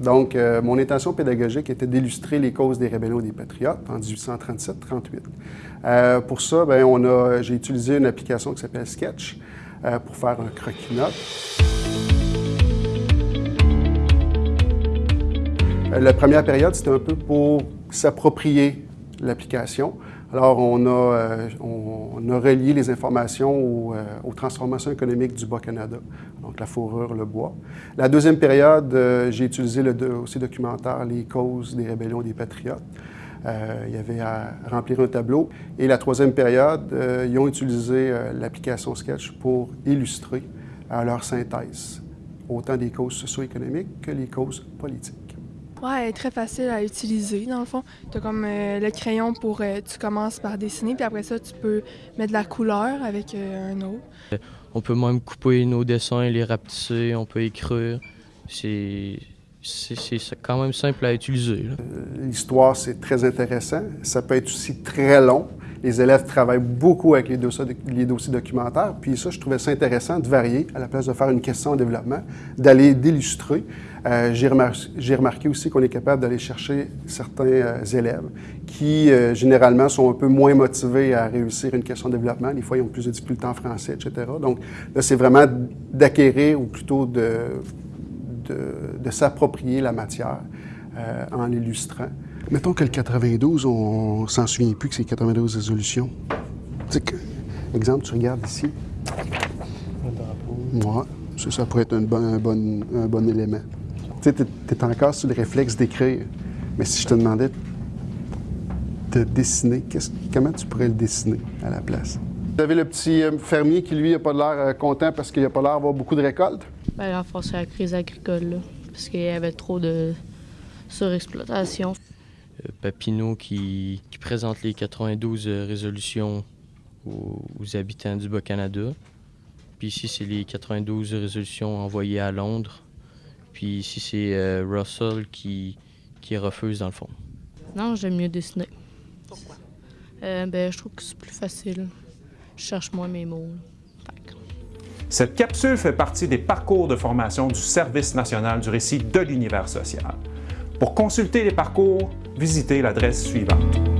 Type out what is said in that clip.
Donc, euh, mon intention pédagogique était d'illustrer les causes des rébellions des patriotes en 1837-38. Euh, pour ça, ben, on a, j'ai utilisé une application qui s'appelle Sketch euh, pour faire un croquis-notes. La première période, c'était un peu pour s'approprier l'application. Alors, on a, euh, on, a, relié les informations euh, aux, transformations économiques du Bas-Canada, donc la fourrure, le bois. La deuxième période, euh, j'ai utilisé le aussi documentaire Les causes des rébellions des patriotes. il y avait à remplir un tableau. Et la troisième période, ils ont utilisé l'application Sketch pour illustrer leur synthèse, autant des causes socio-économiques que les causes politiques. Ouais, elle est très facile à utiliser, dans le fond. Tu as comme euh, le crayon pour... Euh, tu commences par dessiner, puis après ça, tu peux mettre de la couleur avec euh, un autre. On peut même couper nos dessins, les rapetisser, on peut écrire. C'est quand même simple à utiliser. L'histoire, c'est très intéressant. Ça peut être aussi très long. Les élèves travaillent beaucoup avec les dossiers, documentaires. Puis ça, je trouvais ça intéressant de varier, à la place de faire une question en développement, d'aller d'illustrer. Euh, J'ai remarqué, aussi qu'on est capable d'aller chercher certains euh, élèves qui, euh, généralement, sont un peu moins motivés à réussir une question de développement. Des fois, ils ont plus de difficultés en français, etc. Donc là, c'est vraiment d'acquérir, ou plutôt de, de, s'approprier la matière en l'illustrant. Mettons que le 92, on s'en souvient plus que c'est 92 résolutions. Que, exemple, tu regardes ici. Moi, ça, ça pourrait être un bon, un bon, un bon élément. Tu sais, tu es, encore sur le réflexe d'écrire. Mais si je te demandais de dessiner, comment tu pourrais le dessiner à la place? Vous avez le petit euh, fermier qui, lui, n'a pas l'air euh, content parce qu'il n'a pas l'air d'avoir beaucoup de récoltes? Bien, en c'est la crise agricole, là, parce qu'il y avait trop de surexploitation. Euh, Papineau qui, présente les 92 euh, résolutions aux, habitants du Bas-Canada. Puis ici, c'est les 92 résolutions envoyées à Londres. Puis ici, c'est euh, Russell qui, qui refuse dans le fond. Non, j'aime mieux dessiner. Pourquoi? ben, je trouve que c'est plus facile. Je cherche moins mes mots. Cette capsule fait partie des parcours de formation du Service national du récit de l'univers social. Pour consulter les parcours, visitez l'adresse suivante.